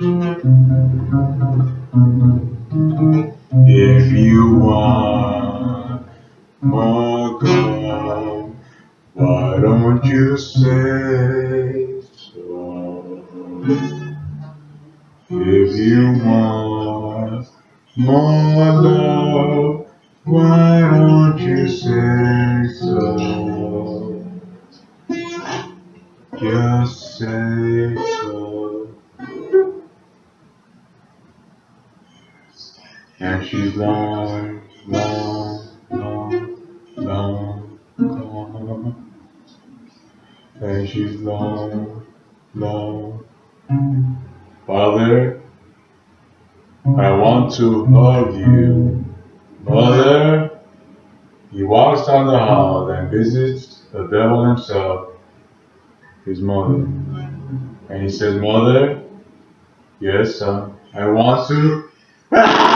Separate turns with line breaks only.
If you want more love, why don't you say so? If you want more love, why don't you say so? Just say so. And she's long, long, long, long gone. And she's long, long. Father, I want to hug you. Mother, he walks down the hall and visits the devil himself, his mother. And he says, Mother, yes, son, I want to.